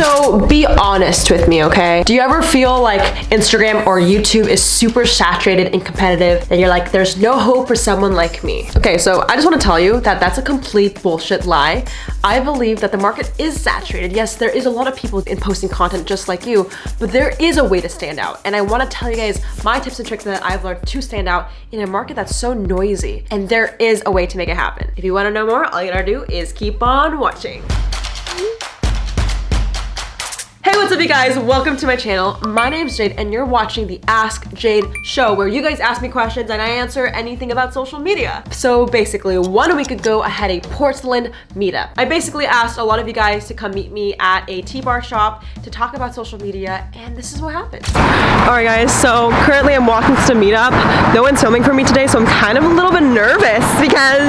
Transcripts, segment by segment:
So be honest with me, okay? Do you ever feel like Instagram or YouTube is super saturated and competitive and you're like, there's no hope for someone like me? Okay, so I just wanna tell you that that's a complete bullshit lie. I believe that the market is saturated. Yes, there is a lot of people in posting content just like you, but there is a way to stand out. And I wanna tell you guys my tips and tricks that I've learned to stand out in a market that's so noisy. And there is a way to make it happen. If you wanna know more, all you gotta do is keep on watching. Hey, what's up you guys? Welcome to my channel. My name's Jade and you're watching the Ask Jade show where you guys ask me questions and I answer anything about social media. So basically, one week ago I had a Portland meetup. I basically asked a lot of you guys to come meet me at a tea-bar shop to talk about social media and this is what happened. Alright guys, so currently I'm walking to meetup. No one's filming for me today so I'm kind of a little bit nervous because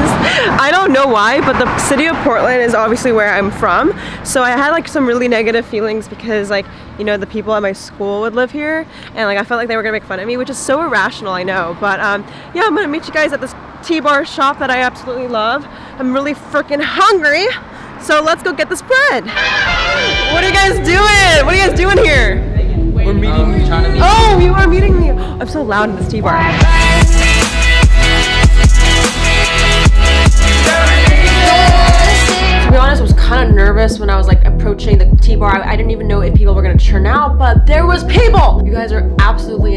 I don't know why but the city of Portland is obviously where I'm from. So I had like some really negative feelings because because like you know the people at my school would live here and like I felt like they were gonna make fun of me which is so irrational I know but um yeah I'm gonna meet you guys at this tea-bar shop that I absolutely love. I'm really freaking hungry so let's go get this bread what are you guys doing? What are you guys doing here? We're meeting um, meet oh you are meeting me. I'm so loud in this tea-bar to be honest, I was kind of nervous when I was like approaching the tea-bar. I, I, didn't even know if people were gonna turn out, but there was people! You guys are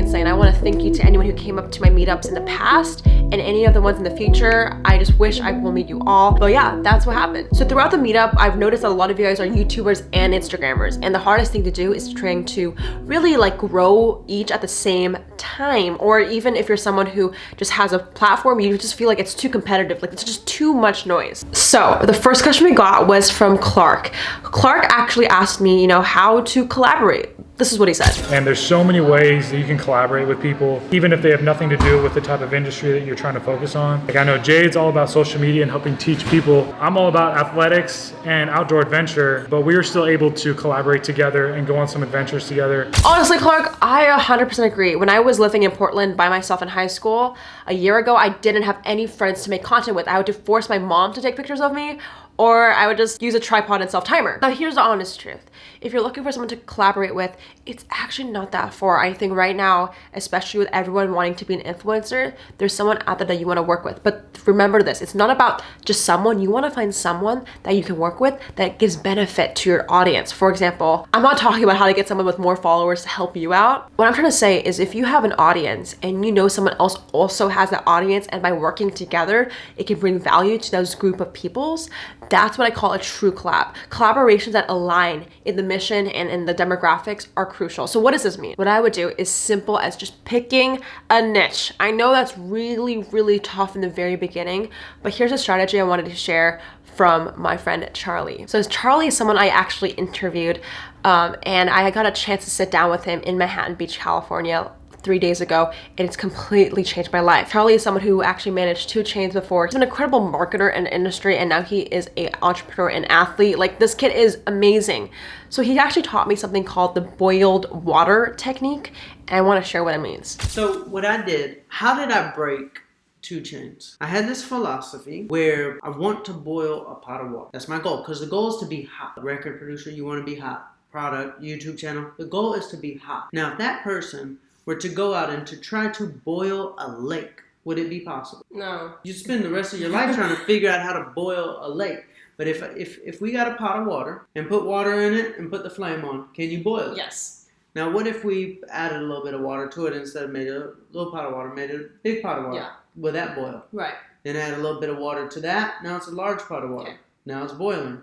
insane. I wanna thank you to anyone who came up to my meetups in the past and any of the ones in the future. I just wish I will meet you all. But yeah, that's what happened. So throughout the meetup, I've noticed a lot of you guys are YouTubers and Instagrammers. And the hardest thing to do is trying to really like grow each at the same time. Or even if you're someone who just has a platform, you just feel like it's too competitive. Like it's just too much noise. So the first question we got was from Clark. Clark actually asked me, you know, how to collaborate this is what he said. And there's so many ways that you can collaborate with people, even if they have nothing to do with the type of industry that you're trying to focus on. Like I know Jade's all about social media and helping teach people. I'm all about athletics and outdoor adventure, but we are still able to collaborate together and go on some adventures together. Honestly, Clark, I 100% agree. When I was living in Portland by myself in high school, a year ago, I didn't have any friends to make content with. I had to force my mom to take pictures of me or I would just use a tripod and self-timer. Now here's the honest truth. If you're looking for someone to collaborate with, it's actually not that far. I think right now, especially with everyone wanting to be an influencer, there's someone out there that you want to work with. But remember this, it's not about just someone. You want to find someone that you can work with that gives benefit to your audience. For example, I'm not talking about how to get someone with more followers to help you out. What I'm trying to say is if you have an audience and you know someone else also has that audience and by working together, it can bring value to those group of peoples, that's what I call a true collab. Collaborations that align in the mission and in the demographics are crucial. So what does this mean? What I would do is simple as just picking a niche. I know that's really, really tough in the very beginning, but here's a strategy I wanted to share from my friend Charlie. So Charlie is someone I actually interviewed um, and I got a chance to sit down with him in Manhattan Beach, California three days ago and it's completely changed my life. Charlie is someone who actually managed 2 Chainz before. He's an incredible marketer in industry and now he is an entrepreneur and athlete. Like this kid is amazing. So he actually taught me something called the boiled water technique and I want to share what it means. So what I did, how did I break 2 Chainz. I had this philosophy where I want to boil a pot of water. That's my goal because the goal is to be hot. Record producer, you want to be hot. Product, YouTube channel, the goal is to be hot. Now, if that person were to go out and to try to boil a lake, would it be possible? No. You spend the rest of your life trying to figure out how to boil a lake. But if, if, if we got a pot of water and put water in it and put the flame on, can you boil it? Yes. Now, what if we added a little bit of water to it instead of made a little pot of water, made a big pot of water? Yeah. Will that boil? Right. Then add a little bit of water to that. Now it's a large pot of water. Okay. Now it's boiling.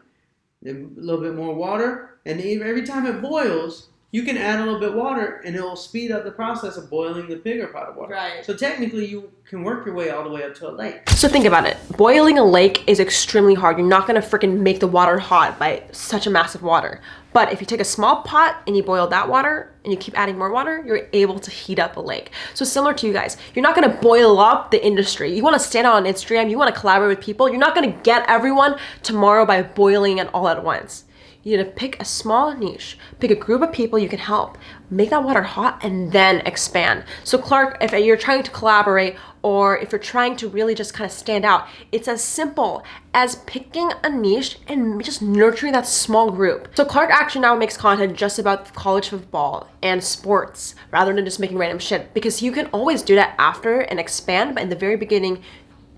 Then a little bit more water. And every time it boils, you can add a little bit water and it will speed up the process of boiling the bigger pot of water. Right. So technically you can work your way all the way up to a lake. So think about it. Boiling a lake is extremely hard. You're not gonna freaking make the water hot by such a massive water. But if you take a small pot and you boil that water and you keep adding more water, you're able to heat up a lake. So similar to you guys, you're not gonna boil up the industry. You wanna stand out on Instagram, you wanna collaborate with people. You're not gonna get everyone tomorrow by boiling it all at once You need to pick a small niche, pick a group of people you can help, make that water hot, and then expand. So, Clark, if you're trying to collaborate or if you're trying to really just kind of stand out, it's as simple as picking a niche and just nurturing that small group. So, Clark actually now makes content just about college football and sports rather than just making random shit because you can always do that after and expand, but in the very beginning,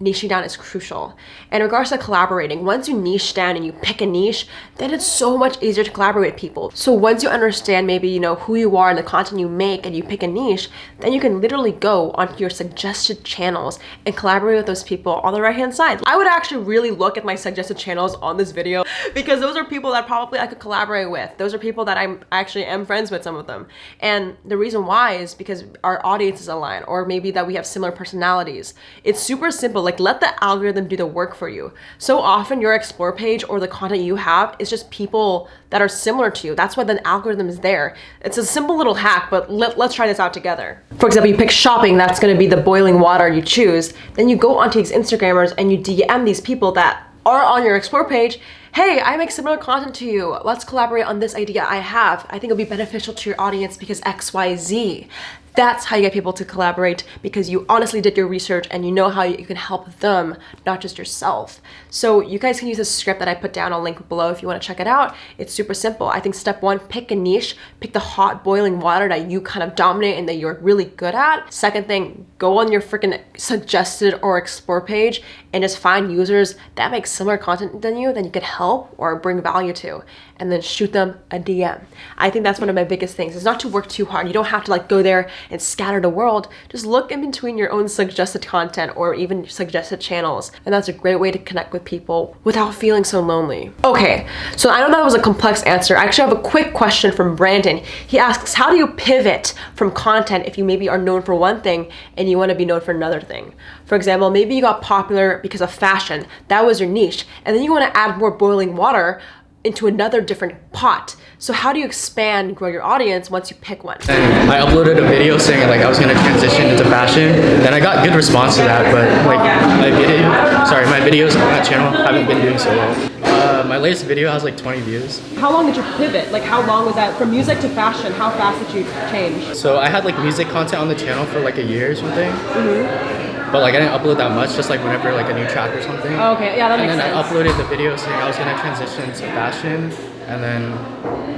niching down is crucial. In regards to collaborating, once you niche down and you pick a niche, then it's so much easier to collaborate with people. So once you understand maybe, you know, who you are and the content you make and you pick a niche, then you can literally go onto your suggested channels and collaborate with those people on the right hand side. I would actually really look at my suggested channels on this video because those are people that probably I could collaborate with. Those are people that I'm actually am friends with some of them. And the reason why is because our audiences align or maybe that we have similar personalities. It's super simple. Like like let the algorithm do the work for you. So often your explore page or the content you have is just people that are similar to you. That's why the algorithm is there. It's a simple little hack, but let, let's try this out together. For example, you pick shopping, that's gonna be the boiling water you choose. Then you go onto these Instagrammers and you DM these people that are on your explore page hey, I make similar content to you. Let's collaborate on this idea I have. I think it'll be beneficial to your audience because X, Y, Z. That's how you get people to collaborate because you honestly did your research and you know how you can help them, not just yourself. So you guys can use a script that I put down, I'll link below if you wanna check it out. It's super simple. I think step one, pick a niche, pick the hot boiling water that you kind of dominate and that you're really good at. Second thing, go on your freaking suggested or explore page and just find users that make similar content than you, that you could help or bring value to and then shoot them a DM. I think that's one of my biggest things is not to work too hard. You don't have to like go there and scatter the world. Just look in between your own suggested content or even suggested channels. And that's a great way to connect with people without feeling so lonely. Okay, so I know that was a complex answer. I actually have a quick question from Brandon. He asks, how do you pivot from content if you maybe are known for one thing and you want to be known for another thing? For example, maybe you got popular because of fashion. That was your niche. And then you want to add more boiling water into another different pot. So how do you expand and grow your audience once you pick one? And I uploaded a video saying like I was gonna transition into fashion. And I got good response to that, but like my video, sorry, my videos on that channel haven't been doing so well. Uh, my latest video has like 20 views. How long did you pivot? Like how long was that from music to fashion? How fast did you change? So I had like music content on the channel for like a year or something. Mm -hmm. But like I didn't upload that much, just like whenever like a new track or something. Oh, okay, yeah, that and makes sense. And then I uploaded the video saying I was gonna transition to fashion, and then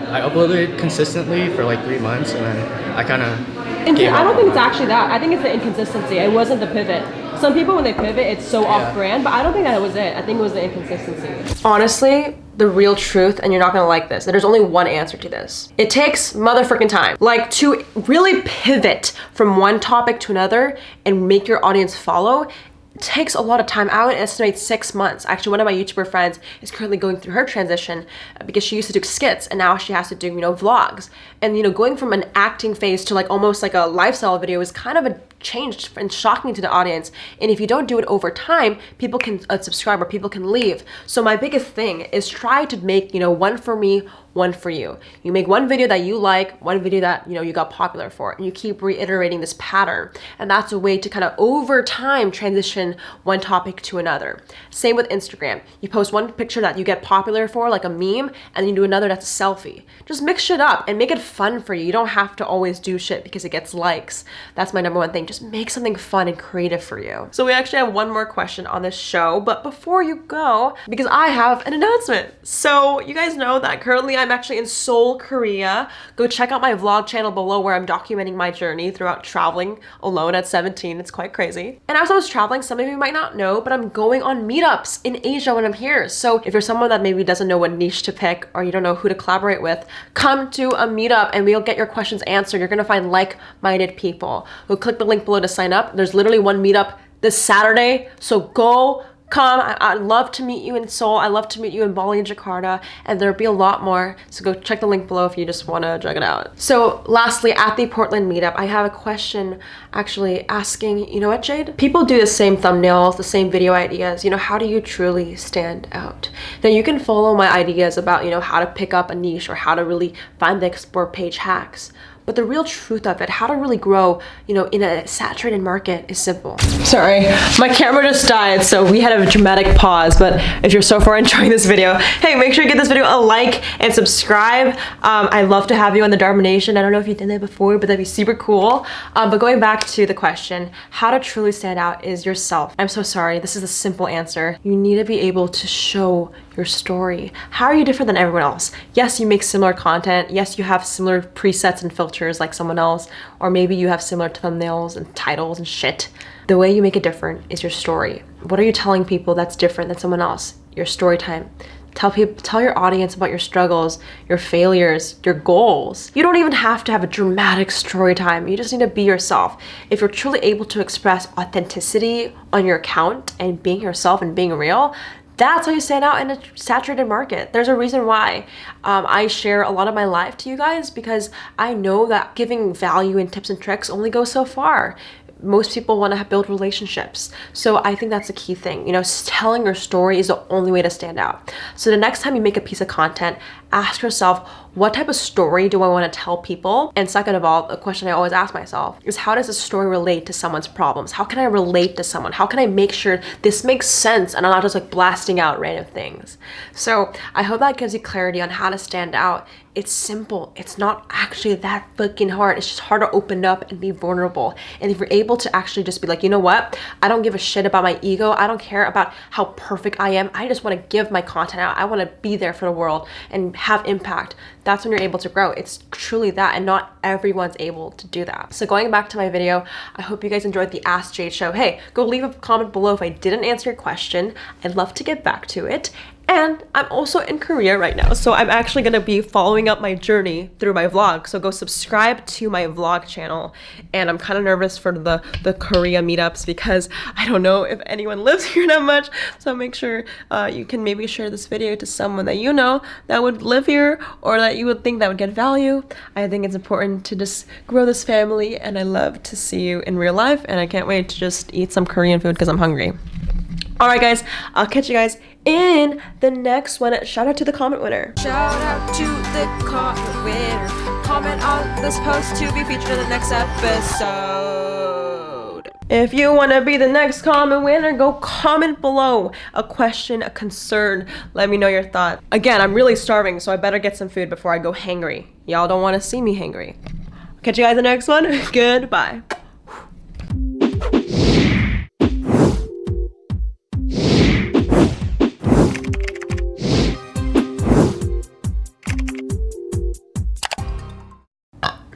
I uploaded it consistently for like three months, and then I kind of. I don't think it's actually that. I think it's the inconsistency. It wasn't the pivot. Some people, when they pivot, it's so yeah. off-brand, but I don't think that was it. I think it was the inconsistency. Honestly, the real truth, and you're not gonna like this, there's only one answer to this. It takes motherfucking time. Like to really pivot from one topic to another and make your audience follow, takes a lot of time. I would estimate six months. Actually, one of my YouTuber friends is currently going through her transition uh, because she used to do skits and now she has to do, you know, vlogs. And, you know, going from an acting phase to like almost like a lifestyle video is kind of a changed and shocking to the audience. And if you don't do it over time, people can unsubscribe or people can leave. So my biggest thing is try to make, you know, one for me, one for you. You make one video that you like, one video that, you know, you got popular for, and you keep reiterating this pattern. And that's a way to kind of over time transition one topic to another. Same with Instagram. You post one picture that you get popular for, like a meme, and then you do another that's a selfie. Just mix shit up and make it fun for you. You don't have to always do shit because it gets likes. That's my number one thing. Just just make something fun and creative for you. So we actually have one more question on this show, but before you go, because I have an announcement. So you guys know that currently I'm actually in Seoul, Korea. Go check out my vlog channel below where I'm documenting my journey throughout traveling alone at 17. It's quite crazy. And as I was traveling, some of you might not know, but I'm going on meetups in Asia when I'm here. So if you're someone that maybe doesn't know what niche to pick or you don't know who to collaborate with, come to a meetup and we'll get your questions answered. You're gonna find like-minded people. We'll click the link below to sign up. There's literally one meetup this Saturday, so go come. I, would love to meet you in Seoul. I love to meet you in Bali and Jakarta, and there'll be a lot more. So go check the link below if you just want to check it out. So lastly, at the Portland meetup, I have a question actually asking, you know what, Jade? People do the same thumbnails, the same video ideas. You know, how do you truly stand out? Now you can follow my ideas about, you know, how to pick up a niche or how to really find the explore page hacks. But the real truth of it, how to really grow, you know, in a saturated market is simple. Sorry, my camera just died, so we had a dramatic pause. But if you're so far enjoying this video, hey, make sure you give this video a like and subscribe. Um, I'd love to have you on the Dharma Nation. I don't know if you did that before, but that'd be super cool. Um, but going back to the question, how to truly stand out is yourself. I'm so sorry, this is a simple answer. You need to be able to show your story. How are you different than everyone else? Yes, you make similar content. Yes, you have similar presets and filters like someone else, or maybe you have similar thumbnails and titles and shit. The way you make it different is your story. What are you telling people that's different than someone else? Your story time. Tell people, tell your audience about your struggles, your failures, your goals. You don't even have to have a dramatic story time. You just need to be yourself. If you're truly able to express authenticity on your account and being yourself and being real, that's how you stand out in a saturated market. There's a reason why um, I share a lot of my life to you guys because I know that giving value and tips and tricks only goes so far most people want to build relationships. So I think that's a key thing. You know, telling your story is the only way to stand out. So the next time you make a piece of content, ask yourself, what type of story do I want to tell people? And second of all, a question I always ask myself is how does this story relate to someone's problems? How can I relate to someone? How can I make sure this makes sense and I'm not just like blasting out random things? So I hope that gives you clarity on how to stand out. It's simple. It's not actually that fucking hard. It's just hard to open up and be vulnerable. And if you're able to actually just be like, you know what? I don't give a shit about my ego. I don't care about how perfect I am. I just want to give my content out. I want to be there for the world and have impact that's when you're able to grow. It's truly that and not everyone's able to do that. So going back to my video, I hope you guys enjoyed the Ask Jade show. Hey, go leave a comment below if I didn't answer your question. I'd love to get back to it. And I'm also in Korea right now, so I'm actually gonna be following up my journey through my vlog. So go subscribe to my vlog channel. And I'm kind of nervous for the, the Korea meetups because I don't know if anyone lives here that much. So make sure uh, you can maybe share this video to someone that you know that would live here or that you would think that would get value. I think it's important to just grow this family and I love to see you in real life and I can't wait to just eat some Korean food because I'm hungry. Alright guys, I'll catch you guys in the next one. Shout out to the comment winner. Shout out to the comment winner. Comment on this post to be featured in the next episode. If you want to be the next comment winner, go comment below a question, a concern. Let me know your thought. Again, I'm really starving, so I better get some food before I go hangry. Y'all don't want to see me hangry. Catch you guys in the next one. Goodbye.